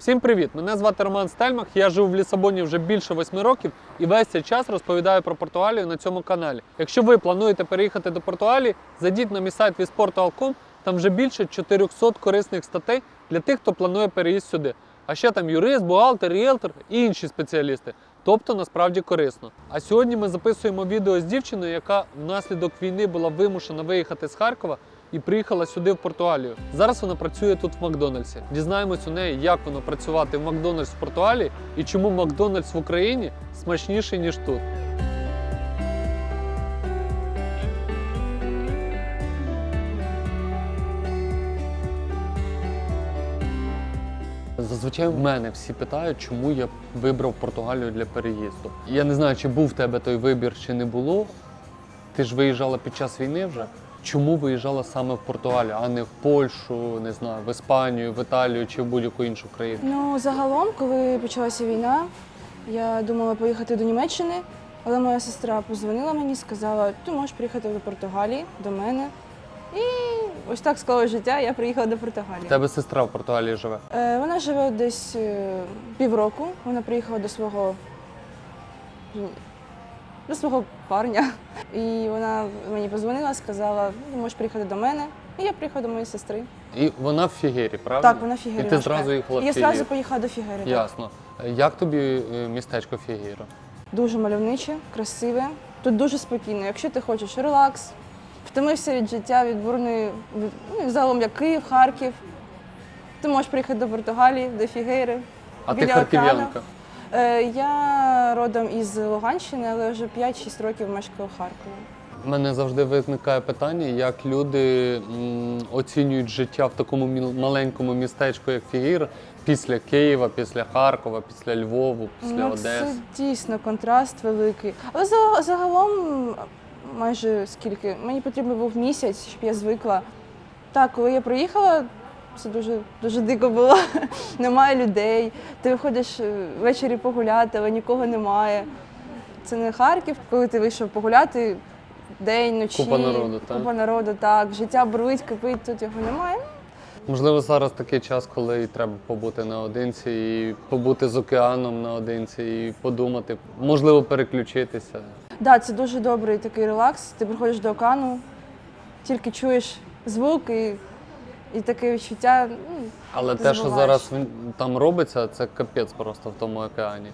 Всім привіт! Мене звати Роман Стельмах. Я живу в Лісабоні вже більше восьми років і весь цей час розповідаю про Португалію на цьому каналі. Якщо ви плануєте переїхати до Португалії, зайдіть на мій сайт visportal.com, там вже більше 400 корисних статей для тих, хто планує переїзд сюди. А ще там юрист, бухгалтер, ріелтор і інші спеціалісти. Тобто насправді корисно. А сьогодні ми записуємо відео з дівчиною, яка внаслідок війни була вимушена виїхати з Харкова і приїхала сюди в Португалію. Зараз вона працює тут в Макдональдсі. Дізнаємось у неї, як воно працювати в Макдональдс в Португалії і чому Макдональдс в Україні смачніший ніж тут. Зазвичай в мене всі питають, чому я вибрав Португалію для переїзду. Я не знаю, чи був в тебе той вибір, чи не було. Ти ж виїжджала під час війни вже. Чому виїжджала саме в Португалію, а не в Польщу, не знаю, в Іспанію, в Італію чи в будь-яку іншу країну? Ну, загалом, коли почалася війна, я думала поїхати до Німеччини, але моя сестра позвонила мені, сказала, ти можеш приїхати до Португалії, до мене. І ось так склалося життя, я приїхала до Португалії. тебе сестра в Португалії живе. Е, вона живе десь е, півроку. Вона приїхала до свого до свого парня. І вона мені позвонила, сказала, ти можеш приїхати до мене. І я приїхала до моєї сестри. І вона в Фігері, правда? Так, вона в Фігері. І ти зразу їхала в І я зразу поїхала до Фігери. Ясно. Як тобі е, містечко Фігіро? Дуже мальовниче, красиве. Тут дуже спокійно. Якщо ти хочеш релакс, втомився від життя, від бурної, від, ну, і загалом як Київ, Харків. Ти можеш приїхати до Португалії, до Фігейри. А ти біля харків'янка? океану. Е, я родом із Луганщини, але вже 5-6 років мешкаю в Харкові. У мене завжди виникає питання, як люди оцінюють життя в такому маленькому містечку, як Фігір, після Києва, після Харкова, після Львову, після Ну, Одеси. Це дійсно контраст великий. Але за- загалом майже скільки. Мені потрібен був місяць, щоб я звикла. Так, коли я приїхала, це дуже, дуже дико було. немає людей. Ти виходиш е, ввечері погуляти, але нікого немає. Це не Харків, коли ти вийшов погуляти день, ночі. Купа народу, так? Купа народу, так. Життя бурлить, кипить, тут його немає. Можливо, зараз такий час, коли і треба побути наодинці, і побути з океаном наодинці, і подумати, можливо, переключитися. Так, да, це дуже добрий такий релакс. Ти приходиш до океану, тільки чуєш звук і, і таке відчуття. Ну, Але Ти те, що забуваєш. зараз він- там робиться, це капець просто в тому океані.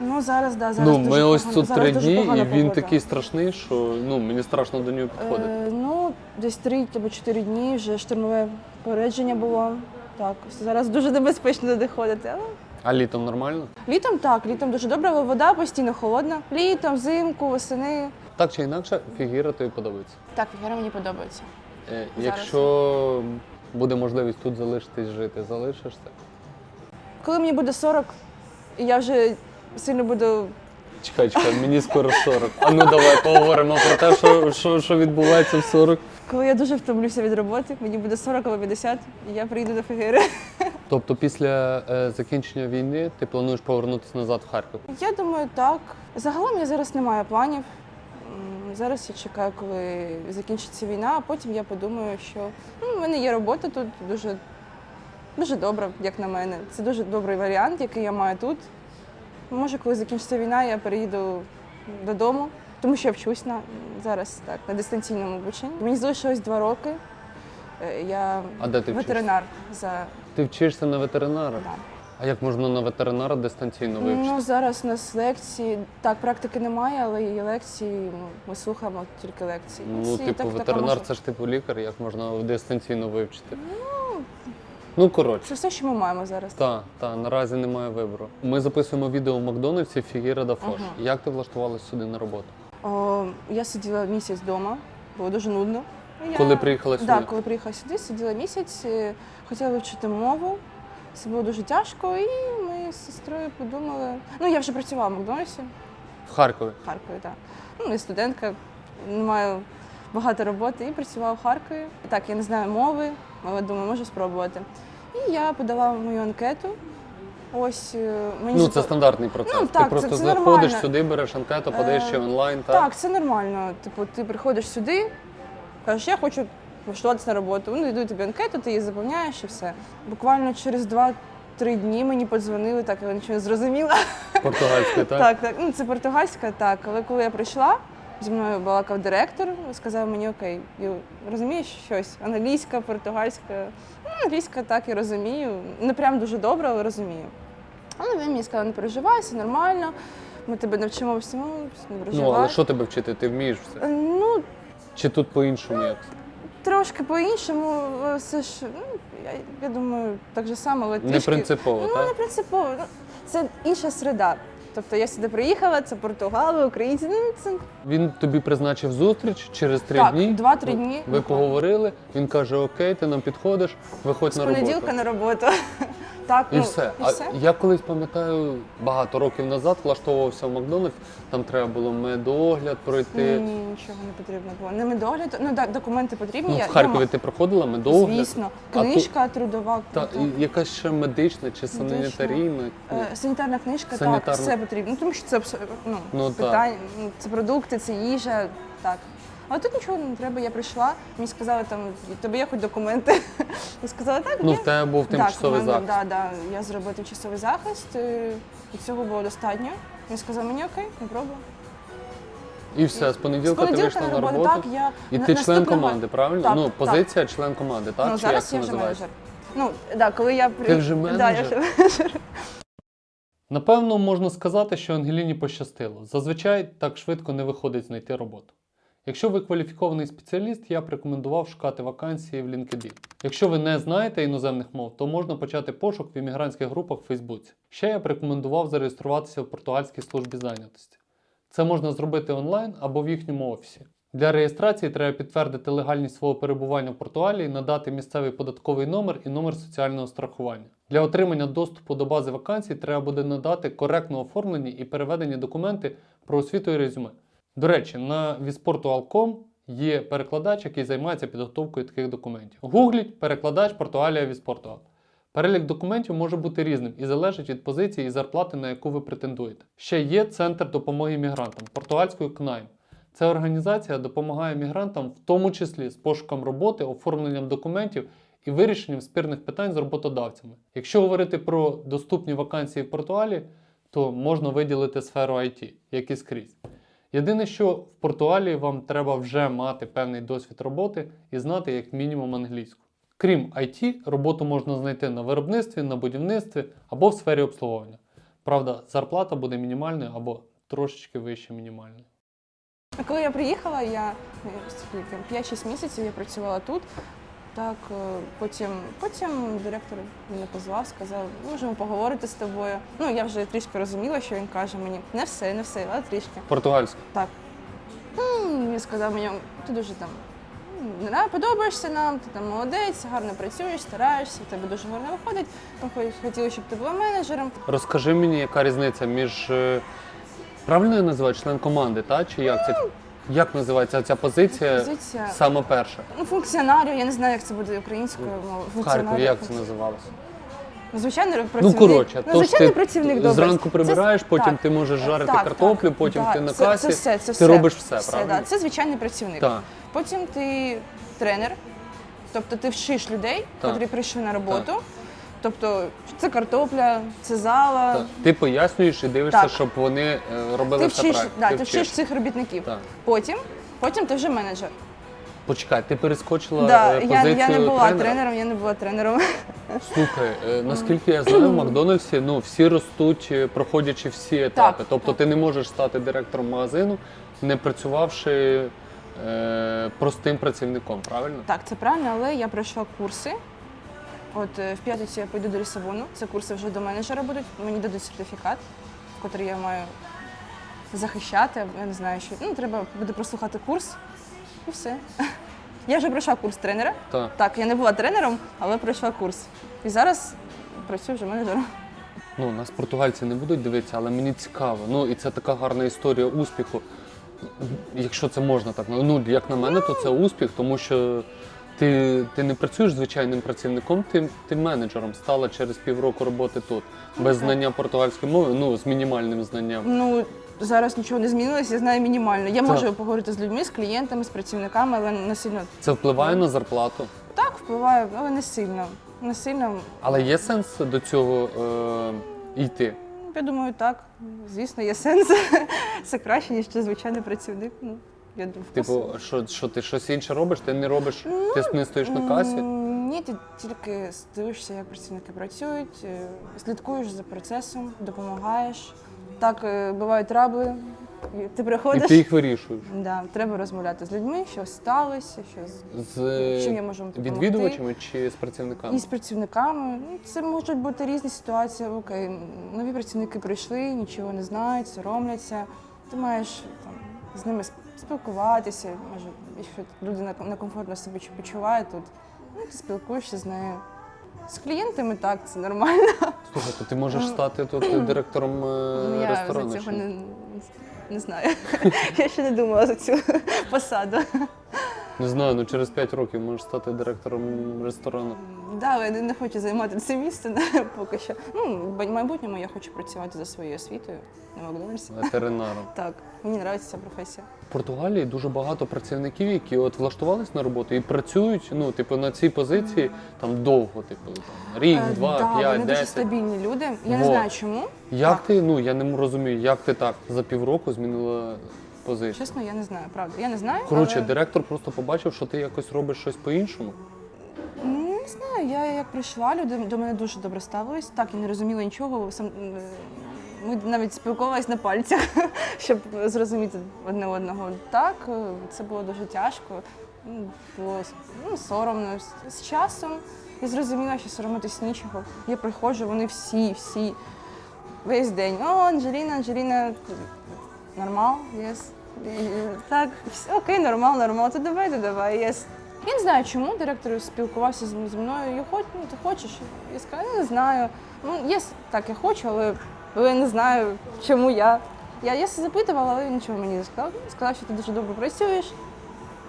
ну зараз, да, зараз ну, дуже ми ось погано- тут зараз три дуже дні, і погана він погода. такий страшний, що ну, мені страшно до нього підходити. Е, ну, десь три або чотири дні вже штурмове попередження було. Так, зараз дуже небезпечно туди ходити. Але А літом нормально? літом так, літом дуже добре, але вода постійно холодна. Літом, взимку, восени. Так чи інакше, фігіра тобі подобається. Так, фігура мені подобається. Е, Якщо буде можливість тут залишитись жити, залишишся? Коли мені буде 40, і я вже сильно буду Чекай, чекай, мені скоро 40. А ну давай поговоримо про те, що, що, що відбувається в 40. Коли я дуже втомлюся від роботи, мені буде 40 або 50, і я прийду до Фігири. Тобто після е, закінчення війни ти плануєш повернутися назад в Харків? Я думаю, так. Загалом я зараз не маю планів. Зараз я чекаю, коли закінчиться війна, а потім я подумаю, що ну, в мене є робота тут дуже, дуже добра, як на мене. Це дуже добрий варіант, який я маю тут. Може, коли закінчиться війна, я переїду додому, тому що я вчусь на зараз так, на дистанційному обученні. Мені залишилось два роки. Е, Я А де ти вчишся? ветеринар за Ти вчишся на ветеринара? да. А як можна на ветеринара дистанційно вивчити? Ну, зараз у нас лекції. Так, практики немає, але і лекції. Ну, ми слухаємо тільки лекції. Ну, Лекції типу, так- ветеринар така це ж типу лікар, як можна дистанційно вивчити? Ну, коротше. Це все, що ми маємо зараз. Так, так, наразі немає вибору. Ми записуємо відео в Макдональдсі Фігіра да Фош. Ага. Як ти влаштувалась сюди на роботу? О, я сиділа місяць вдома, було дуже нудно. І Коли приїхала сюди? Так, коли приїхала сюди, сиділа місяць, е, хотіла вивчити мову. Це було дуже тяжко, і ми з сестрою подумали. Ну, я вже працювала в Макдональдсі В Харкові. в Харкові, так. Ну, я студентка, не маю багато роботи і працювала в Харкові. Так, я не знаю мови, але думаю, можу спробувати. І я подала мою анкету. Ось е, мені Ну, це стандартний процес. Ну, ти просто це- це заходиш нормально. сюди, береш анкету, подаєш Е, ще онлайн, так? Так, це нормально. Типу, ти приходиш сюди, кажеш, я хочу влаштуватися на роботу. Вони дають тобі анкету, ти її заповняєш і все. Буквально через 2-3 три дні мені подзвонили, так я нічого не зрозуміла. Португальською, так? Так, так. Ну, це португальська, так. Але коли я прийшла, зі мною балакав директор, сказав мені, окей, розумієш щось? Англійська, португальська. Ну, англійська так і розумію. Не прям дуже добре, але розумію. Але він мені сказав, не переживай, все нормально. Ми тебе навчимо всьому, не переживай. Ну, але що тебе вчити? Ти вмієш все? Е, Ну, Чи тут по-іншому як? Трошки по-іншому, все ж, ну, я, я думаю, так же само, але Не трішки... принципово, Ну, не принципово. Ну, це інша середа. Тобто я сюди приїхала, це Португали, українці. Ну, це Він тобі призначив зустріч через три Так, дні. два-три дні. Ви поговорили, він каже: Окей, ти нам підходиш, виходь з на роботу. понеділка на роботу. Так, І ну, все. І а все. я колись пам'ятаю, багато років назад влаштовувався в Макдональдс, там треба було медогляд пройти. Ні, нічого не потрібно було. Не медогляд, ну так, документи потрібні. Ну, я- в Харкові я ти проходила медогляд? Звісно, А тут- книжка трудова. Та, і якась ще медична чи санітарійна. Е, Санітарна книжка, Санітарна. так, все потрібно. Ну, тому що це абсо- ну, Ну, так. питання, ну, це продукти, це їжа, так. Але тут нічого не треба, я прийшла, мені сказали, там, тобі є хоч документи. Я сказала, так, Ну, є. в тебе був Так, тимчасовий в мене, захист. Да, да, я зробила тимчасовий захист, е, і цього було достатньо. Він сказав, мені окей, не пробую. І все, з понеділка, З понеділка ти вийшла на на роботу, так, я І на- ти член наступного- команди, правильно? Так, ну, так. позиція член команди, так? ну, Чи як зараз це я вже називається? менеджер. Ну, да, коли я при... Ти вже Да, я менеджер? вже менеджер. Напевно, можна сказати, що Ангеліні пощастило. Зазвичай так швидко не виходить знайти роботу. Якщо ви кваліфікований спеціаліст, я б рекомендував шукати вакансії в LinkedIn. Якщо ви не знаєте іноземних мов, то можна почати пошук в іммігрантських групах в Фейсбуці. Ще я б рекомендував зареєструватися в португальській службі зайнятості. Це можна зробити онлайн або в їхньому офісі. Для реєстрації треба підтвердити легальність свого перебування в Португалії, надати місцевий податковий номер і номер соціального страхування. Для отримання доступу до бази вакансій треба буде надати коректно оформлені і переведені документи про освіту і резюме. До речі, на visportual.com є перекладач, який займається підготовкою таких документів. Гугліть перекладач Португалія Віспортуал. Перелік документів може бути різним і залежить від позиції і зарплати, на яку ви претендуєте. Ще є центр допомоги мігрантам португальською КНАЙМ. Ця організація допомагає мігрантам, в тому числі з пошуком роботи, оформленням документів і вирішенням спірних питань з роботодавцями. Якщо говорити про доступні вакансії в Португалі, то можна виділити сферу IT, як і скрізь. Єдине, що в Португалії вам треба вже мати певний досвід роботи і знати як мінімум англійську. Крім IT, роботу можна знайти на виробництві, на будівництві або в сфері обслуговування. Правда, зарплата буде мінімальною або трошечки вище мінімальної. А коли я приїхала, я е, скільки, 5-6 місяців я працювала тут. Так, е, потім, потім директор мене позвав, сказав, можемо поговорити з тобою. Ну, я вже трішки розуміла, що він каже мені. Не все, не все, але трішки. Португальська. Так. Він сказав мені, ти дуже там не подобаєшся нам, ти там молодець, гарно працюєш, стараєшся, в тебе дуже гарно виходить. Ми хотіли, щоб ти була менеджером. Розкажи мені, яка різниця між. е, Правильно я називаю член команди, та? чи як це? Як називається ця позиція? Позиція Саме перша. ну, функціонарію, я не знаю, як це буде українською мовою. В Харкові як це називалося? Звичайний Ну працівник. коротше, ну, звичайний ти працівник добре. зранку прибираєш, Це- потім так. ти можеш жарити Так, картоплю, так, потім так. ти на Це- касі. Це, все, це ти все. робиш все, все правильно? Да. Це звичайний працівник. Так. Потім ти тренер, тобто ти вчиш людей, які прийшли на роботу. Тобто це картопля, це зала. Так. Ти пояснюєш і дивишся, Так. щоб вони е, робили Ти все вчиш, правильно. да, Ти вчиш цих робітників. Так. Потім, потім ти вже менеджер. Почекай, ти перескочила Да, е, я, позицію я не була тренера. тренером, я не була тренером. Слухай, е, наскільки я знаю, в Макдональдсі ну, всі ростуть, е, проходячи всі етапи. Тобто ти не можеш стати директором магазину, не працювавши е, простим працівником, правильно? Так, це правильно, але я пройшла курси. От е, в п'ятницю я поїду до Лісабону. Це курси вже до менеджера будуть. Мені дадуть сертифікат, який я маю захищати. Я не знаю, що ну, треба буде прослухати курс і все. Я вже пройшла курс тренера. Так. Так, я не була тренером, але пройшла курс. І зараз працюю вже менеджером. Ну, нас португальці не будуть дивитися, але мені цікаво. Ну і це така гарна історія успіху. Якщо це можна так. Ну, як на мене, то це успіх, тому що ти, ти не працюєш звичайним працівником, ти, ти менеджером стала через півроку роботи тут. Без знання португальської мови, ну з мінімальним знанням. Ну зараз нічого не змінилося, я знаю мінімально. Я Так. можу поговорити з людьми, з клієнтами, з працівниками, але не сильно Це впливає на зарплату. Так, впливає, але не сильно. Не сильно. Але є сенс до цього е, йти? Я думаю, так. Звісно, є сенс. Це краще, ніж звичайний працівник. Ну, я думаю, Типу, що, що ти щось інше робиш? Ти не робиш, ти не стоїш на касі? Ні, ти тільки дивишся, як працівники працюють, е, слідкуєш за процесом, допомагаєш. Так, е, бувають трабли. і Ти І приходиш. ти їх вирішуєш. Да, треба розмовляти з людьми, що сталося, що з З чим я можу допомогти. відвідувачами чи з працівниками? І з працівниками. Ну, Це можуть бути різні ситуації. Окей, нові працівники прийшли, нічого не знають, соромляться. Ти маєш там, з ними сп- спілкуватися. Може, якщо людина некомфортно себе чу- почуває тут, ну, ти спілкуєшся з нею. З клієнтами так, це нормально. Слухай, то ти можеш стати тут директором е, Ну, я ресторану? за цього не, не знаю. Я ще не думала за цю посаду. Не знаю, ну через 5 років можеш стати директором ресторану. Да, але я не хочу займати це місце поки що. Ну, в майбутньому я хочу працювати за своєю освітою на Макдональдсі. Ветеринаром. Так, мені подобається ця професія. В Португалії дуже багато працівників, які от влаштувались на роботу і працюють, ну, типу, на цій позиції там довго, типу, там, рік, Е, два, да, п'ять, вони дуже стабільні люди. Я не знаю чому. Як Так. ти, ну я не розумію, як ти так за півроку змінила позицію? Чесно, я не знаю, правда. Я не знаю. Коротше, але... директор просто побачив, що ти якось робиш щось по-іншому. Ну, Не знаю, я як прийшла, люди до мене дуже добре ставились. Так, я не розуміла нічого. Сам, е, ми навіть спілкувалися на пальцях, щоб зрозуміти одне одного. Так, е, це було дуже тяжко. Було ну, соромно. З- часом я зрозуміла, що соромитись нічого. Я приходжу, вони всі, всі, весь день. О, Анджеліна, Анджеліна, нормал, єс. Так, окей, нормал, нормал, то давай, то давай, єс. Я не знаю, чому директор спілкувався з зі мною. Я хоч, ну, ти хочеш? Я сказала, «Ну, не знаю. Ну, є так, я хочу, але, але я не знаю, чому я. Я, я запитувала, але він нічого мені не сказав. Він сказав, що ти дуже добре працюєш.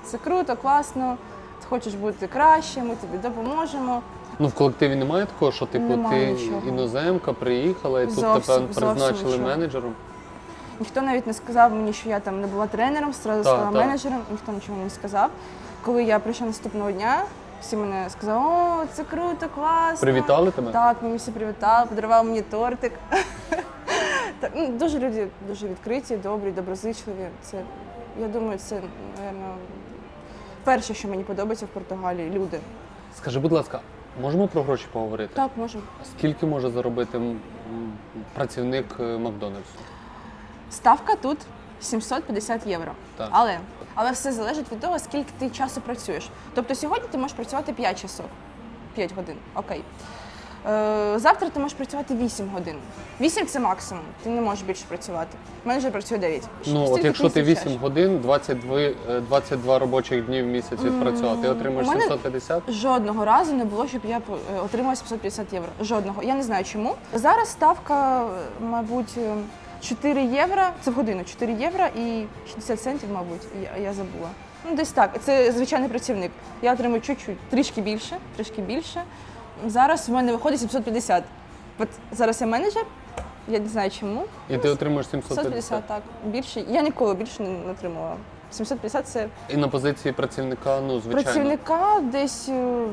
Це круто, класно. Ти хочеш бути краще, ми тобі допоможемо. Ну, в колективі немає такого, що типу Немає ти нічого. іноземка приїхала і тут Зовсім, тебе зовсім призначили нічого. менеджером. Ніхто навіть не сказав мені, що я там не була тренером, зразу Так, стала так. менеджером, ніхто нічого не сказав. Коли я прийшла наступного дня, всі мене сказали, о, це круто, класно. Привітали тебе? Так, мені всі привітали, подарував мені тортик. так, ну, дуже люди дуже відкриті, добрі, доброзичливі. Це, я думаю, це, напевно, перше, що мені подобається в Португалії, люди. Скажи, будь ласка, можемо про гроші поговорити? Так, можемо. Скільки може заробити працівник е, Макдональдсу? Ставка тут 750 євро. Так. Але, але все залежить від того, скільки ти часу працюєш. Тобто сьогодні ти можеш працювати 5 часов, 5 годин, окей. Е, завтра ти можеш працювати 8 годин. 8 це максимум, ти не можеш більше працювати. Менеджер працює 9. Ну, от Стільки якщо ти вистачає. 8 годин, 22, е, 22 робочих днів в місяць відпрацювати, ти отримаєш у мене- 750? Жодного разу не було, щоб я е, отримала 750 євро. Жодного. Я не знаю чому. Зараз ставка, е, мабуть, е, 4 євро. Це в годину 4 євро і 60 центів, мабуть. Я, я забула. Ну, десь так. Це звичайний працівник. Я отримую чуть-чуть, трішки більше, трішки більше. Зараз в мене виходить 750. От зараз я менеджер, я не знаю чому. І ти отримаєш 750. 750, так. Більше. Я ніколи більше не отримувала. 750 це І на позиції працівника, ну, звичайно. Працівника десь. е,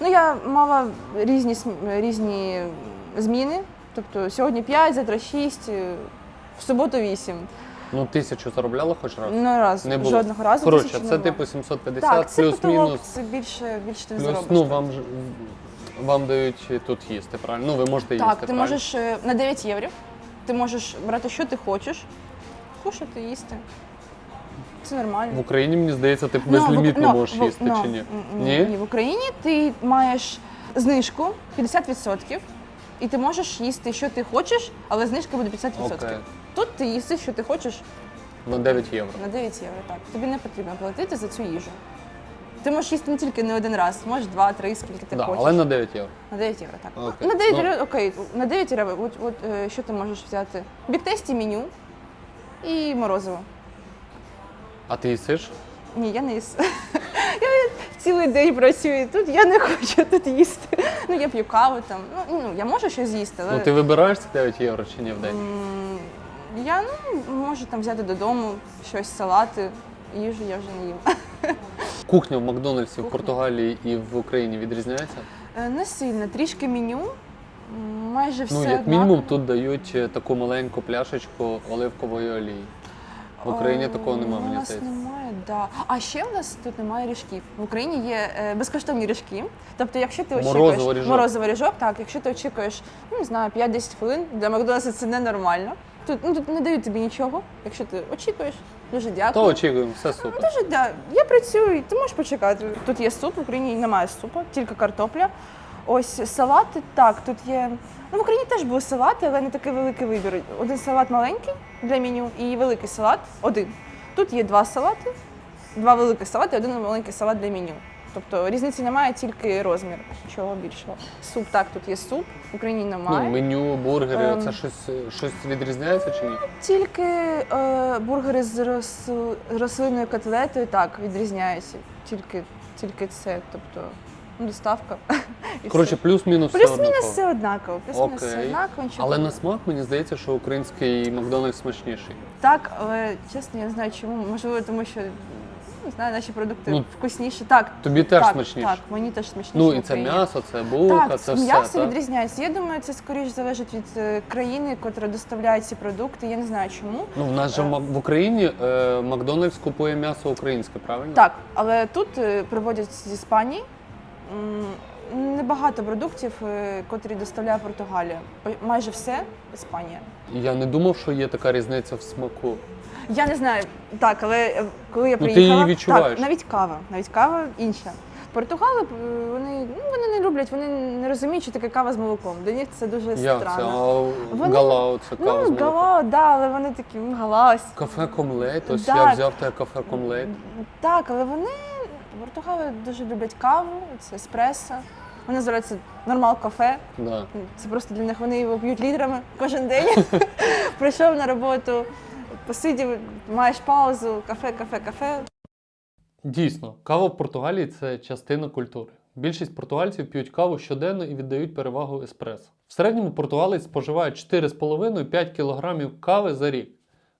Ну, я мала різні, різні зміни. Тобто сьогодні 5, завтра 6, е, в суботу 8. Ну, тисячу заробляла хоч раз? Ну, раз, Не було. жодного разу. Коротше, тисячі не це було. типу 750 так, це потолок, плюс-мінус. це більше, більше ти не Плюс, заробиш. ну, вам, ж- вам дають тут їсти, правильно? Ну, ви можете їсти, так, ти правильно? можеш е, на 9 євро. Ти можеш брати, що ти хочеш, кушати, їсти. Це нормально. В Україні, мені здається, ти Ну, безлімітно ну, можеш в- їсти ну, чи ні? м, Ні? Ні, в Україні ти маєш знижку 50%, і ти можеш їсти, що ти хочеш, але знижка буде 50%. Окей. Тут ти їси, що ти хочеш На 9 євро. на 9 євро. Так, тобі не потрібно платити за цю їжу. Ти можеш їсти не тільки не один раз, можеш два, три, скільки ти Да, хочеш. але на 9 євро. На 9 євро, так. Окей. На 9 Ну. євро, окей, на 9 євро, от, от е, що ти можеш взяти? Біктесті меню і морозиво. А ти їсиш? Ні, я не їс. Я цілий день працюю тут, я не хочу тут їсти. Ну, я п'ю каву там. Ну, ну я можу щось з'їсти, але Ну ти вибираєш ці 9 євро чи ні в день? Я ну, можу там взяти додому щось, салати, їжу я вже не їм. Кухня в Макдональдсі в Кухня. Португалії і в Україні відрізняється? Е, Не сильно, трішки меню. м, Майже все Ну, як однаково. мінімум, тут дають е, таку маленьку пляшечку оливкової олії. В Україні Е, такого немає, У мені нас здається. немає, да. А ще в нас тут немає ріжків. В Україні є е, безкоштовні ріжки. Тобто, якщо ти Морозиво очікуєш ріжок. морозиво ріжок, так, якщо ти очікуєш, ну не знаю, 5-10 хвилин, для Макдональдса це ненормально. Тут, ну, тут не дають тобі нічого. Якщо ти очікуєш, дуже дякую. То очікуємо, все супер. Дуже да. Я працюю, ти можеш почекати. Тут є суп, в Україні немає супу, тільки картопля. Ось салати, так, тут є. Ну, в Україні теж були салати, але не такий великий вибір. Один салат маленький для меню і великий салат один. Тут є два салати, два великих салати, один маленький салат для меню. Тобто різниці немає, тільки розмір. Чого більшого. Суп, так, тут є суп, в Україні немає. Ну, меню, бургери, Ем. це щось, щось відрізняється чи ні? Тільки е, бургери з рос- рослинною котлетою так відрізняються. Тільки, тільки це, тобто ну, доставка. і Коротше, все. плюс-мінус все плюс-мінус однаково. все однаково. Плюс-мінус все Окей. однаково. нічого. Але на смак мені здається, що український Макдональдс смачніший. Так, але чесно, я не знаю чому. Можливо, тому що не знаю, наші продукти Ну, вкусніші. Так, Тобі теж так, смачніше. Так, мені теж смачніше. Ну в і це Україні. м'ясо, це булка, Так, це м'ясо все. Так? відрізняється. Я думаю, це скоріш залежить від е, країни, котра доставляє ці продукти. Я не знаю чому. Ну, в нас же Е. в Мак- в Україні е, Макдональдс купує м'ясо українське, правильно? Так, але тут е, приводять з Іспанії. М, Небагато продуктів, е, котрі доставляє Португалія. По- Майже все Іспанія. Я не думав, що є така різниця в смаку. Я не знаю, так, але е, коли я Ну, ти приїхала, її відчуваєш. так, навіть кава, навіть кава інша. Португали е, вони, ну, вони не люблять, вони не розуміють, що таке кава з молоком. Для них це дуже Як це? странно. А Вони- galão, це кава з Ну, молоком. galão, да, але вони такі, «М. Café com leite, ось Так. я взяв те café com leite. Так, але вони Португали дуже люблять каву, це еспресо. Вони називаються нормал кафе. Да. Це просто для них вони його п'ють літрами кожен день. Прийшов на роботу, посидів, маєш паузу, кафе, кафе, кафе. Дійсно, кава в Португалії це частина культури. Більшість португальців п'ють каву щоденно і віддають перевагу еспресо. В середньому португалець споживає 4,5-5 кг кави за рік.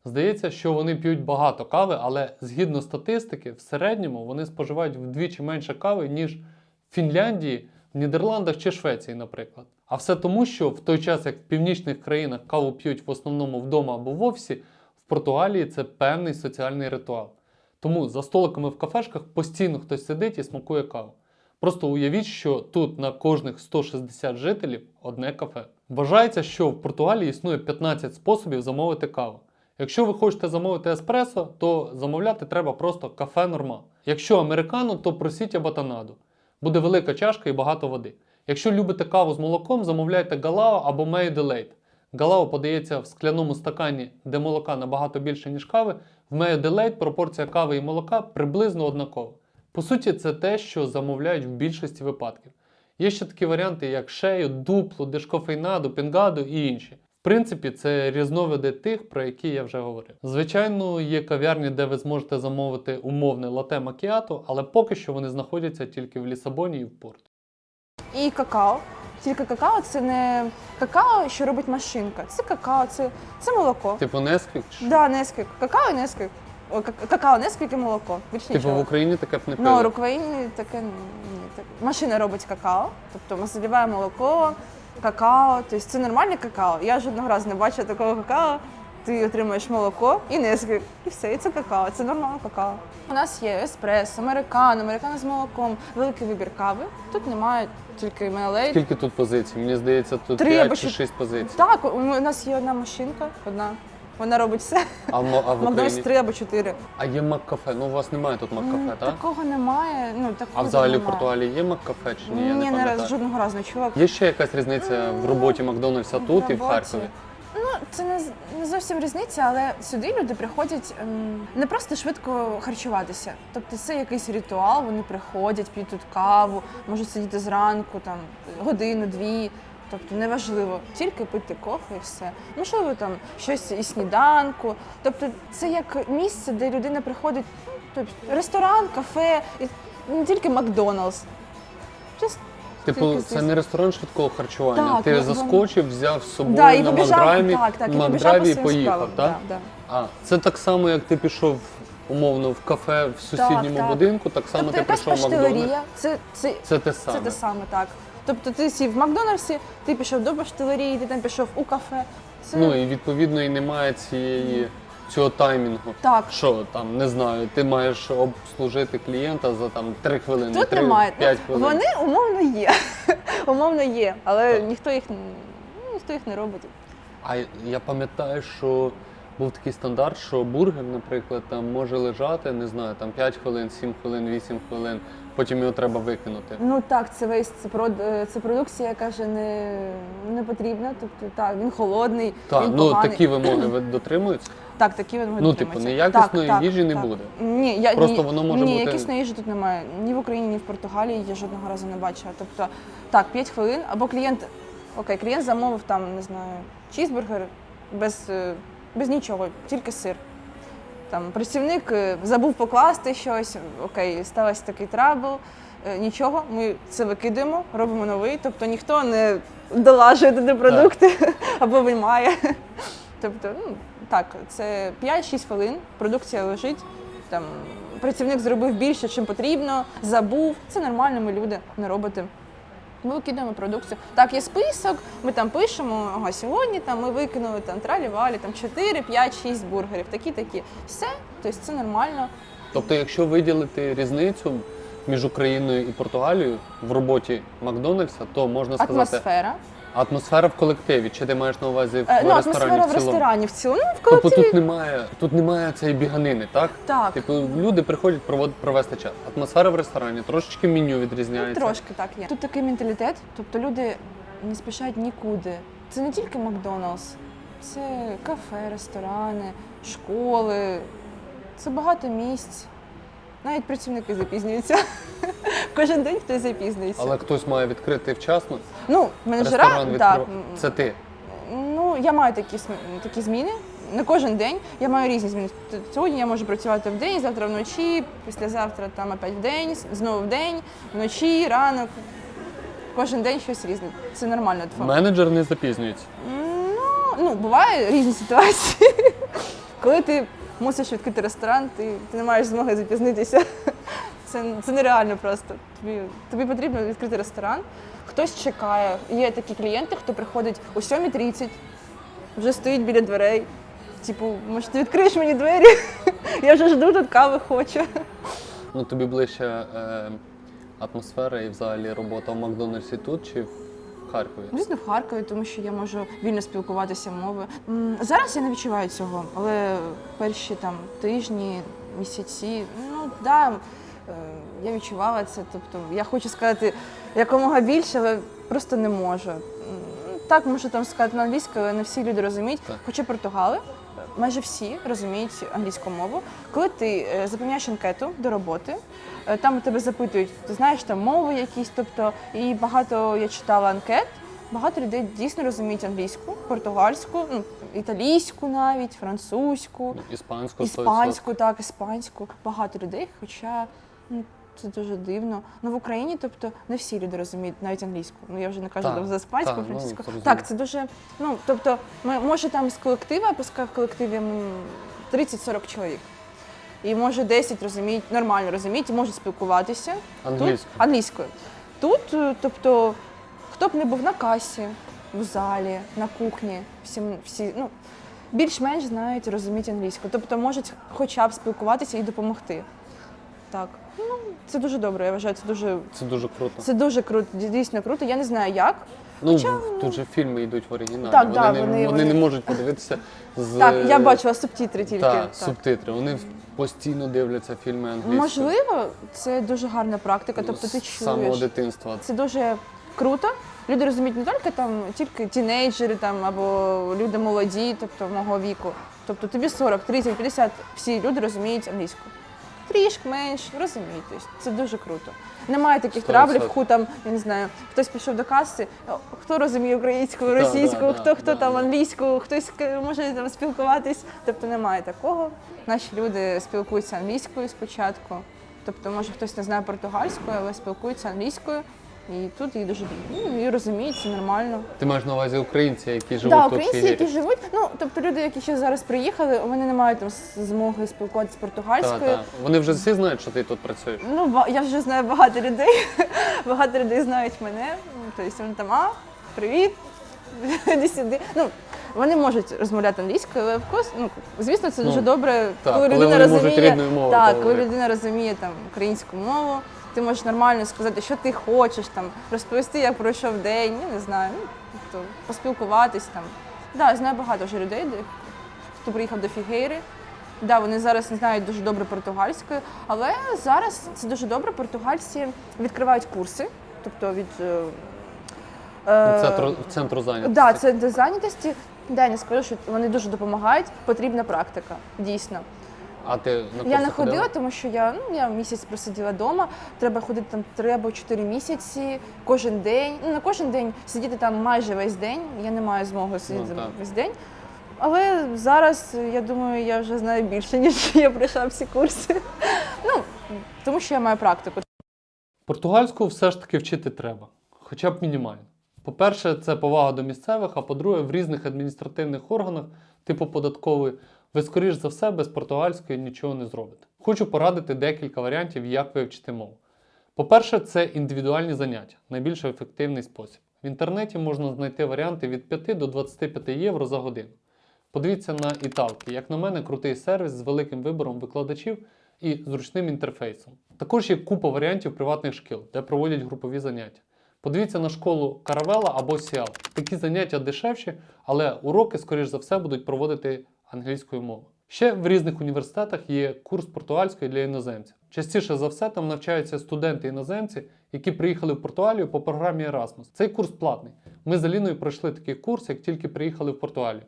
Здається, що вони п'ють багато кави, але згідно статистики, в середньому вони споживають вдвічі менше кави, ніж в Фінляндії, Нідерландах чи Швеції, наприклад. А все тому, що в той час, як в північних країнах каву п'ють в основному вдома або в офісі, в Португалії це певний соціальний ритуал. Тому за столиками в кафешках постійно хтось сидить і смакує каву. Просто уявіть, що тут на кожних 160 жителів одне кафе. Вважається, що в Португалії існує 15 способів замовити каву. Якщо ви хочете замовити еспресо, то замовляти треба просто кафе норма. Якщо американо, то просіть абатанаду. Буде велика чашка і багато води. Якщо любите каву з молоком, замовляйте галао або Made. Галао подається в скляному стакані, де молока набагато більше, ніж кави. В Made пропорція кави і молока приблизно однакова. По суті, це те, що замовляють в більшості випадків. Є ще такі варіанти, як шею, дуплу, дешкофейнаду, пінгаду і інші. В принципі, це різновиди тих, про які я вже говорив. Звичайно, є кав'ярні, де ви зможете замовити умовне лате макіато, але поки що вони знаходяться тільки в Лісабоні і в Порту. І какао. Тільки какао це не какао, що робить машинка. Це какао, це, це молоко. Типу Несквік? що? Да, несквік. Какао і несквік. О, какао, несквік і молоко. Більше Типу нічого. в Україні таке б не Ну, в Україні таке ні. Так. Машина робить какао, тобто ми заливаємо молоко, какао, тобто це нормальне какао. Я жодного разу не бачила такого какао. Ти отримуєш молоко і низки, і все, і це какао, це нормальне какао. У нас є еспресо, американо, американо з молоком, великий вибір кави. Тут немає тільки мелей. Скільки тут позицій? Мені здається, тут Три 5 або чи чот- 6 позицій. Так, у у нас є одна машинка, одна. Вона робить все. А в, а в Макдональдс Україні? три або чотири. А є Маккафе. Ну, у вас немає тут Маккафе, М, так? Такого немає. Ну, такого А взагалі в немає. Португалії є Маккафе чи ні? Я Ні, не не пам'ятаю. раз жодного разу не чула. Є ще якась різниця в роботі Макдональдса тут і в роботі. Харкові? Ну, це не, з- не зовсім різниця, але сюди люди приходять ем, не просто швидко харчуватися. Тобто це якийсь ритуал, вони приходять, п'ють тут каву, можуть сидіти зранку, там годину, дві. Тобто неважливо, тільки пити кофе і все. Можливо, там щось і сніданку. Тобто, це як місце, де людина приходить, ну, тобто ресторан, кафе, і не тільки Макдоналдс. Just Типу, це не ресторан швидкого харчування. Так, Ти ну, заскочив, взяв з собою Да, і на побіжав, так, так, і побіжав Макдрайві по і своїм поїхав, справам. так? Да, да. А, це так само, як ти пішов умовно в кафе в сусідньому так. будинку, так само Тобто ти якась прийшов в Макдональдс. це, це, Це те це те саме, так. Тобто ти сів в Макдональдсі, ти пішов до паштелерії, ти там пішов у кафе. Це Ну і відповідно і немає цієї цього таймінгу. так. Що там, не знаю, ти маєш обслужити клієнта за там 3 хвилини, Тут 3, немає. 5 Ну, хвилин. Вони умовно є. умовно є, але Так. ніхто їх ну, ніхто їх не робить. А я пам'ятаю, що був такий стандарт, що бургер, наприклад, там може лежати, не знаю, там 5 хвилин, 7 хвилин, 8 хвилин, потім його треба викинути. Ну так, це весь це, прод, е, це продукція, яка вже не, не потрібна. Тобто так, він холодний, Так, він ну поганий. такі вимоги ви дотримуються. Так, такі він Ну, типу, неякісної їжі не буде. Ні, я, Просто ні, воно може ні, бути- якісної їжі тут немає. Ні в Україні, ні в Португалії я жодного разу не бачила. Тобто, так, 5 хвилин, або клієнт, окей, клієнт замовив там, не знаю, чізбургер без, е, без нічого, тільки сир. Там працівник е, забув покласти щось, окей, стався такий trouble. е, Нічого, ми це викидаємо, робимо новий. Тобто ніхто не долажує туди продукти або виймає. Тобто, ну так, це 5-6 хвилин, продукція лежить. Там працівник зробив більше, чим потрібно, забув. Це нормально, ми люди, не роботи. Ми викидаємо продукцію. Так, є список, ми там пишемо, ага, сьогодні там ми викинули там тралі-валі, там 4, 5, 6 бургерів, такі-такі. Все, тобто це нормально. Тобто, якщо виділити різницю між Україною і Португалією в роботі Макдональдса, то можна сказати Атмосфера. Атмосфера в колективі. Чи ти маєш на увазі в Е, ну, ресторані атмосфера в цілому? ресторані в цілому. Ну, в Тобто колективі. тут немає, тут немає цієї біганини, так? Так. Типу, люди приходять провод, провести час. Атмосфера в ресторані, трошечки меню відрізняється. Трошки так є. Тут такий менталітет, тобто люди не спішать нікуди. Це не тільки Макдоналдс, це кафе, ресторани, школи, це багато місць. Навіть працівники запізнюються. Кожен день хтось запізнюється. Але хтось має відкрити вчасно. Ну, менеджера, Ресторан так. відкрив. Це ти. Ну, я маю такі, см- такі зміни. Не кожен день. Я маю різні зміни. Т- Сьогодні я можу працювати в день, завтра вночі, післязавтра там опять в день, с- знову в день, вночі, ранок. Кожен день щось різне. Це нормально. тфу. Менеджер не запізнюється. Ну, ну, буває різні ситуації. Коли ти мусиш відкрити ресторан, ти, ти не маєш змоги запізнитися. Це, це нереально просто. Тобі, тобі потрібно відкрити ресторан. Хтось чекає. Є такі клієнти, хто приходить о 7.30, вже стоїть біля дверей. Типу, може, ти відкриєш мені двері? Я вже жду тут кави хочу. Ну тобі ближче е, атмосфера і взагалі робота в Макдональдсі тут чи Харкові? Звісно, в Харкові, тому що я можу вільно спілкуватися мовою. Зараз я не відчуваю цього, але перші там тижні, місяці, ну да, е, я відчувала це. Тобто я хочу сказати якомога більше, але просто не можу. Так, можу там сказати на англійській, але не всі люди розуміють. Так. Хоча португали, майже всі розуміють англійську мову. Коли ти е, заповняєш анкету до роботи, е, там у тебе запитують, ти знаєш там мови якісь, тобто, і багато я читала анкет. Багато людей дійсно розуміють англійську, португальську, ну, італійську навіть, французьку, Іспанську іспанську, так, іспанську. Багато людей, хоча ну, це дуже дивно. Ну в Україні, тобто, не всі люди розуміють навіть англійську. Ну я вже не кажу Так, за іспанську, так, ну, французьку. зрозуміло. так, це дуже. Ну тобто, ми може там з колектива, пускай в колективі м, 30-40 чоловік. І може 10 розуміють, нормально розуміють, і можуть спілкуватися. Англійською. Тут, англійською. Тут, е, тобто, хто б не був на касі, в залі, на кухні, всі, всі ну, більш-менш знають, розуміють англійську. Тобто можуть хоча б спілкуватися і допомогти. Так. Ну, це дуже добре, я вважаю, це дуже, Це дуже круто. це дуже круто, дійсно круто. Я не знаю як. Ну, Хоча, тут же фільми йдуть в оригіналі. Так, вони, да, не, вони- вони, не можуть подивитися з Так, я бачила субтитри тільки. та, так. субтитри. Вони постійно дивляться фільми англійською. Можливо, це дуже гарна практика, тобто ти З самого чуєш. дитинства. Це дуже круто. Люди розуміють не тільки там, тільки тінейджери там або люди молоді, тобто мого віку. Тобто тобі 40, 30, 50, всі люди розуміють англійську. Трішки менш розуміють. Тобто це дуже круто. Немає таких Сто травлів, відсотків. ху там, я не знаю, хтось пішов до каси, хто розуміє українську, російську, да, хто да, хто да, там да. англійську, хтось може там спілкуватись. Тобто немає такого. Наші люди спілкуються англійською спочатку. Тобто, може хтось не знає португальською, але спілкуються англійською. І тут її дуже ну, і розуміють, це нормально. Ти маєш на увазі українці, які живуть Так, тут в українці, які живуть, ну тобто люди, які ще зараз приїхали, вони не мають там змоги спілкуватися Та, португальською. та. Вони вже всі знають, що ти тут працюєш. Ну, я вже знаю багато людей. багато людей знають мене. Ну, Тобто вони там, а, привіт, іди сюди. Ну, вони можуть розмовляти англійською, але course, ну, звісно, це дуже Ну, добре, так, коли коли людина розуміє, так, коли людина розуміє там українську мову. Ти можеш нормально сказати, що ти хочеш, там, розповісти, як пройшов день, я не знаю, ну, тобто, поспілкуватись там. Да, знаю багато вже людей, де- хто приїхав до Фігейри. Да, вони зараз не знають дуже добре португальською, але зараз це дуже добре. Португальці відкривають курси, тобто від е, е, Центру, центру зайнятості. Да, це зайнятості. Да, я не скажу, що вони дуже допомагають. Потрібна практика, дійсно. А ти на Я не ходила, ходила? тому що я ну я місяць просиділа вдома. Треба ходити там три або чотири місяці, кожен день. Ну не кожен день сидіти там майже весь день. Я не маю змоги сидіти Ну, так. весь день. Але зараз я думаю, я вже знаю більше, ніж я пройшла всі курси. Ну тому що я маю практику. Португальську все ж таки вчити треба, хоча б мінімально. По-перше, це повага до місцевих, а по-друге, в різних адміністративних органах, типу податкової, ви, скоріш за все, без португальської нічого не зробите. Хочу порадити декілька варіантів, як вивчити мову. По-перше, це індивідуальні заняття, найбільш ефективний спосіб. В інтернеті можна знайти варіанти від 5 до 25 євро за годину. Подивіться на Італки. Як на мене, крутий сервіс з великим вибором викладачів і зручним інтерфейсом. Також є купа варіантів приватних шкіл, де проводять групові заняття. Подивіться на школу Каравела або Сіал. Такі заняття дешевші, але уроки, скоріш за все, будуть проводити англійською мовою. Ще в різних університетах є курс португальської для іноземців. Частіше за все там навчаються студенти-іноземці, які приїхали в Португалію по програмі Erasmus. Цей курс платний. Ми з Аліною пройшли такий курс, як тільки приїхали в Португалію.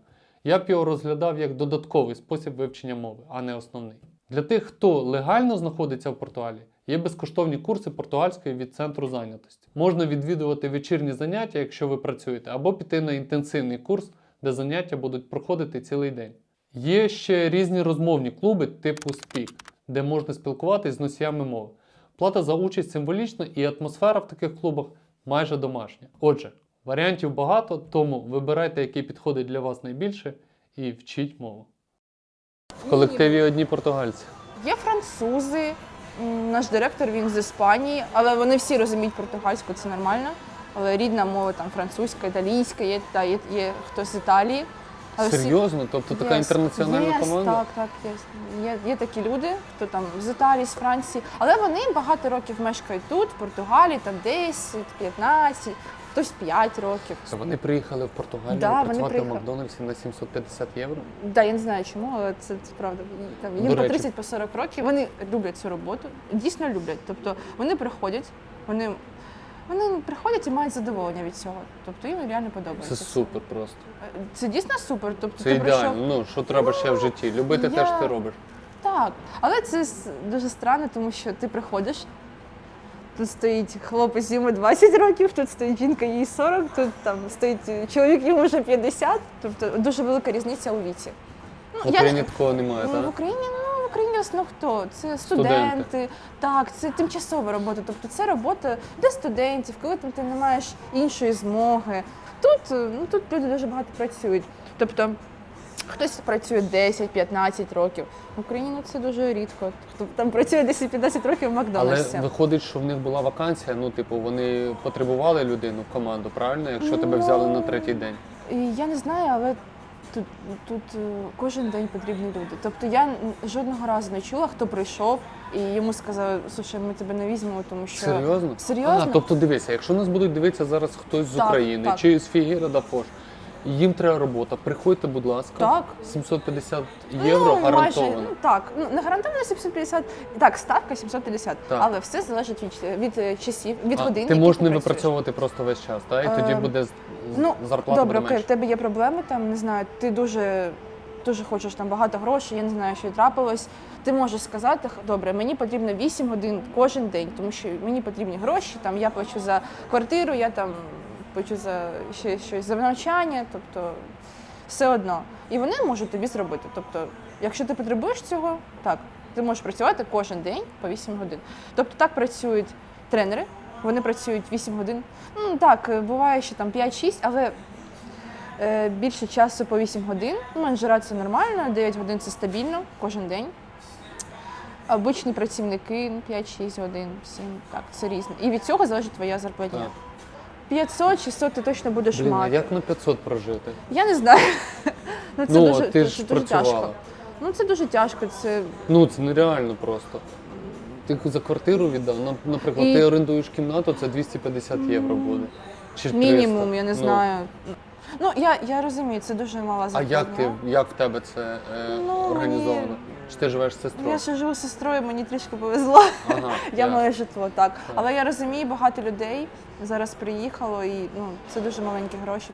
Я б його розглядав як додатковий спосіб вивчення мови, а не основний. Для тих, хто легально знаходиться в Португалії, є безкоштовні курси португальської від центру зайнятості. Можна відвідувати вечірні заняття, якщо ви працюєте, або піти на інтенсивний курс, де заняття будуть проходити цілий день. Є ще різні розмовні клуби типу Speak, де можна спілкуватись з носіями мови. Плата за участь символічна і атмосфера в таких клубах майже домашня. Отже, варіантів багато, тому вибирайте, який підходить для вас найбільше, і вчіть мову. В колективі одні португальці. Є французи, наш директор він з Іспанії, але вони всі розуміють португальську, це нормально. Але рідна мова там французька, італійська, є, та, є, є хтось з Італії. Серйозно? Тобто така Yes, інтернаціональна yes, команда? Так, так, є. є. Є такі люди, хто там з Італії, з Франції, але вони багато років мешкають тут, в Португалії, там 10, 15, хтось 5 років. Це вони приїхали в Португалію Да, працювати в. Макдональдсі на 750 євро. Да, я не знаю чому, але це, це правда. Там, їм До по речі. 30 по 40 років. Вони люблять цю роботу, дійсно люблять. Тобто вони приходять, вони, вони приходять і мають задоволення від цього. Тобто їм реально подобається. Це супер просто. Це дійсно супер. Тобто Це ти прийшов. Ну, що треба ще в житті? Любити те, я- що ти робиш. Так, але це с- дуже странно, тому що ти приходиш. Тут стоїть хлопець йому 20 років, тут стоїть жінка, їй 40, тут там стоїть чоловік, йому вже 50. Тобто дуже велика різниця у віці. Ну, В Україні такого немає, Ну, в так? Україні, Україні в основному хто? Це Студенти. студенти, так, це тимчасова робота. Тобто це робота для студентів, коли там ти не маєш іншої змоги. Тут, е, ну, тут люди дуже багато працюють. Тобто хтось працює 10-15 років. В Україні ну, це дуже рідко. Там працює 10-15 років в Але Макдональдсі. виходить, що в них була вакансія. Ну, типу, вони потребували людину в команду, правильно? Якщо тебе взяли на третій день. І я не знаю, але тут, тут е, кожен день потрібні люди. Тобто я жодного разу не чула, хто прийшов і йому сказали, слушай, ми тебе не візьмемо, тому що Серйозно? Серйозно? А, тобто дивися, якщо нас будуть дивитися зараз хтось з Так, України так. чи з Фігіра да Фош, їм треба робота, приходьте, будь ласка. Так. 750 євро ну, гарантовано. Майже, ну, так, ну, не гарантовано 750, так, ставка 750, Так. але все залежить від, від е, часів, від А, годин. ти можеш не працюєш. випрацьовувати просто весь час, так? І тоді Е, буде Ну, зарплата добре, буде окей, в менше. тебе є проблеми, там, не знаю, ти дуже, дуже хочеш там багато грошей, я не знаю, що трапилось. Ти можеш сказати, добре, мені потрібно 8 годин кожен день, тому що мені потрібні гроші, там, я плачу за квартиру, я там плачу за ще щось за навчання, тобто все одно. І вони можуть тобі зробити. Тобто, якщо ти потребуєш цього, так, ти можеш працювати кожен день по 8 годин. Тобто так працюють тренери Вони працюють 8 годин. Ну так, е, буває, що там 5-6, але е, більше часу по 8 годин. Ну, менеджера це нормально, 9 годин це стабільно кожен день. Обичні працівники ну, 5-6 годин, 7, так, це різне. І від цього залежить твоя зарплатня. Так. 500-600 ти точно будеш Блін, а мати. як на 500 прожити? Я не знаю. ну, це ну, дуже, ти це ж дуже працювала. тяжко. Ну це дуже тяжко. Це Ну, це нереально просто. Ти за квартиру віддав, наприклад, І- ти орендуєш кімнату, це 250 євро буде. Чи 300. мінімум, я не Ну, знаю. Ну, я, я розумію, це дуже мала А як ти, як в тебе це е, Ну, організовано? мені- Чи ти живеш з сестрою? Я ще живу з сестрою, мені трішки повезло. Ага, Я маю житло, так. Але я розумію, багато людей зараз приїхало і ну, це дуже маленькі гроші.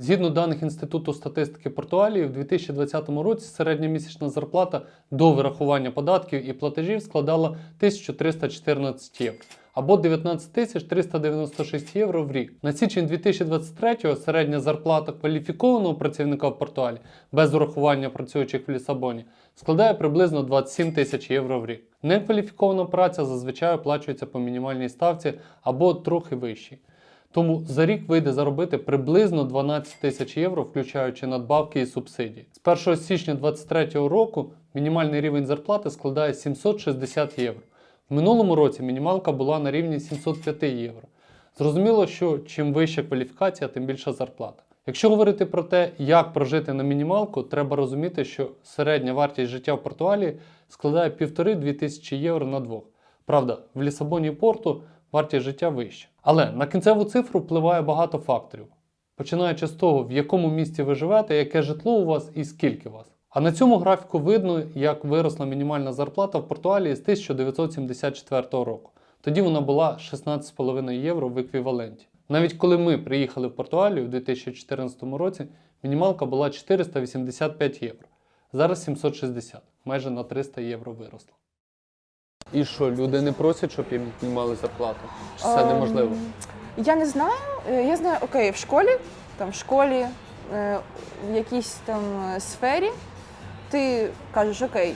Згідно даних Інституту статистики Португалії, в 2020 році середня місячна зарплата до вирахування податків і платежів складала 1314 євро або 19 396 євро в рік. На січень 2023 середня зарплата кваліфікованого працівника в Португалії без урахування працюючих в Лісабоні складає приблизно 27 тисяч євро в рік. Некваліфікована праця зазвичай оплачується по мінімальній ставці або трохи вищій. Тому за рік вийде заробити приблизно 12 тисяч євро, включаючи надбавки і субсидії. З 1 січня 2023 року мінімальний рівень зарплати складає 760 євро. В минулому році мінімалка була на рівні 705 євро. Зрозуміло, що чим вища кваліфікація, тим більша зарплата. Якщо говорити про те, як прожити на мінімалку, треба розуміти, що середня вартість життя в Португалії складає 1,5-2 тисячі євро на двох. Правда, в Лісабоні і Порту вартість життя вища. Але на кінцеву цифру впливає багато факторів, починаючи з того, в якому місті ви живете, яке житло у вас і скільки вас. А на цьому графіку видно, як виросла мінімальна зарплата в Португалії з 1974 року. Тоді вона була 16,5 євро в еквіваленті. Навіть коли ми приїхали в Португалію в 2014 році, мінімалка була 485 євро. Зараз 760, майже на 300 євро виросла. І що, люди не просять, щоб їм піднімали зарплату? Чи це Ем, неможливо? Я не знаю. Е, Я знаю, окей, в школі, там в школі, е, в якійсь там е, сфері, ти кажеш, окей,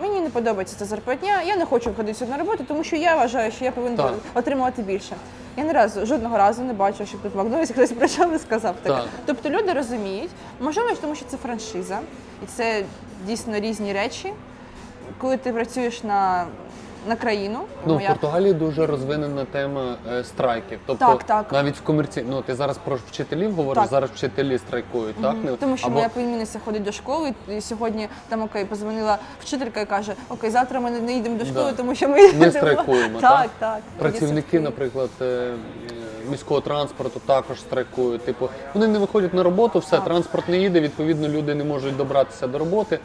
мені не подобається ця зарплатня, я не хочу входити сюди на роботу, тому що я вважаю, що я повинен Так. отримувати більше. Я ні разу жодного разу не бачила, щоб тут в Макдональдсі хтось прийшов і сказав таке. Так. Тобто люди розуміють, можливо, тому що це франшиза, і це дійсно різні речі. Коли ти працюєш на, на країну, Ну, в Португалії дуже розвинена тема е, страйків. Тобто Так, так. навіть в комерці... ну ти зараз про вчителів говориш, Так. зараз вчителі страйкують, так? Мгм. Не- Тому що Або... моя племінниця ходить до школи, і сьогодні там окей, позвонила вчителька і каже: Окей, завтра ми не йдемо до школи, Да. тому що ми йдемо». страйкуємо, Так, так? так. Працівники, наприклад, е, е, міського транспорту також страйкують. Типу, вони не виходять на роботу, все, Так. транспорт не їде, відповідно, люди не можуть добратися до роботи.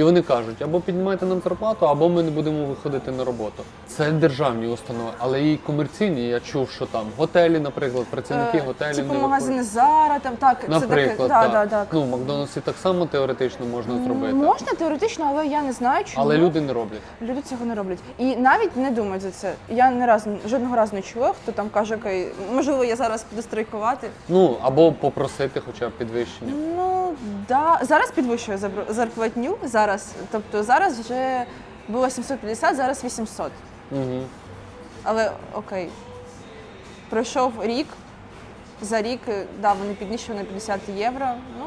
І вони кажуть, або піднімайте нам зарплату, або ми не будемо виходити на роботу. Це державні установи, але і комерційні. Я чув, що там готелі, наприклад, працівники Е, готелів Типу магазини. Зара, там так, Наприклад, це таке. так. Да, да, так. Ну, в Макдональдсі так само теоретично можна зробити, Можна теоретично, але я не знаю, чому але люди не роблять. Люди цього не роблять. І навіть не думають за це. Я не раз жодного разу не чула, хто там каже, окей, можливо, я зараз піду страйкувати. Ну або попросити хоча б підвищення. Ну да, зараз підвищує зарплатню. Зараз, тобто зараз вже було 750, зараз 800. Угу. Але окей, пройшов рік. За рік, да, вони піднищили на 50 євро. Ну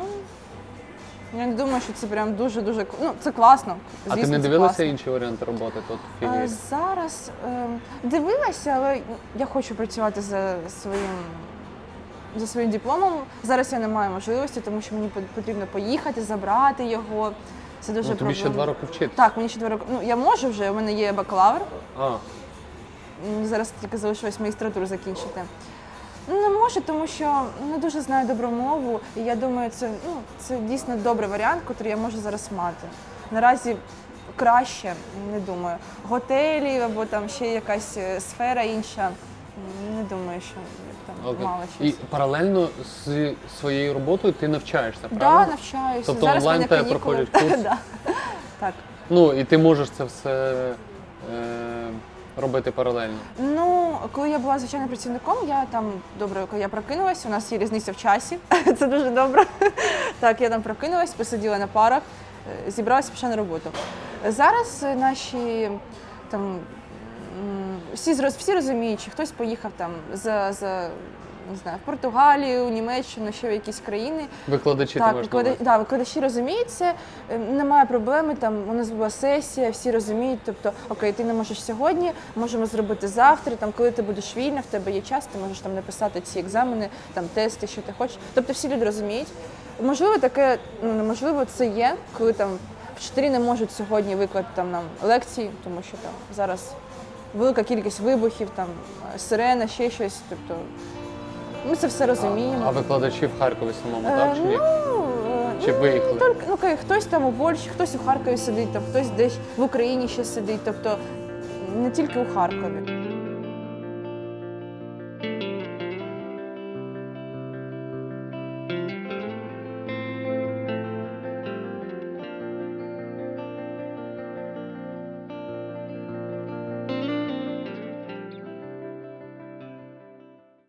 я не думаю, що це прям дуже дуже ну це класно. А ти не дивилася класно. інші варіанти роботи тут в філії? зараз е, дивилася, але я хочу працювати за своїм. За своїм дипломом зараз я не маю можливості, тому що мені потрібно поїхати, забрати його. Це дуже Ну, тобі ще два роки вчити. Так, мені ще два роки. Ну я можу вже, у мене є бакалавр. А, зараз тільки залишилось магістратуру закінчити. Ну, не можу, тому що не дуже знаю добру мову, і я думаю, це, ну, це дійсно добрий варіант, який я можу зараз мати. Наразі краще, не думаю. Готелі або там ще якась е, сфера інша. Не думаю, що там окей. мало І паралельно з своєю роботою ти навчаєшся, Так, правильно? да, навчаюся. Тобто зараз онлайн тебе проходять курси? Да. Так. Ну і ти можеш це все е, робити паралельно. Ну, коли я була звичайним працівником, я там добре, коли я прокинулася, у нас є різниця в часі, це дуже добре. Так, я там прокинулась, посиділа на парах, е, зібралася пішла на роботу. Зараз наші там всі, всі розуміють, що хтось поїхав там за, за не знаю, в Португалію, Німеччину, ще в якісь країни. Викладачі ти Так, на виклада... увазі? да, викладачі розуміють це, е, немає проблеми. Там у нас була сесія, всі розуміють. Тобто, окей, ти не можеш сьогодні, можемо зробити завтра. Там, коли ти будеш вільна, в тебе є час, ти можеш там написати ці екзамени, там тести, що ти хочеш. Тобто всі люди розуміють. Можливо, таке, ну неможливо, це є, коли там вчителі не можуть сьогодні викладати там нам лекції, тому що там зараз велика кількість вибухів, там сирена, ще щось. Тобто ми це все розуміємо. А викладачі в Харкові самому, Е, так чи ні? Ну, е, Чи ну, виїхали? Тільки, ну, ка- хтось там у Польщі, хтось у Харкові сидить, там, хтось десь в Україні ще сидить. Тобто не тільки у Харкові.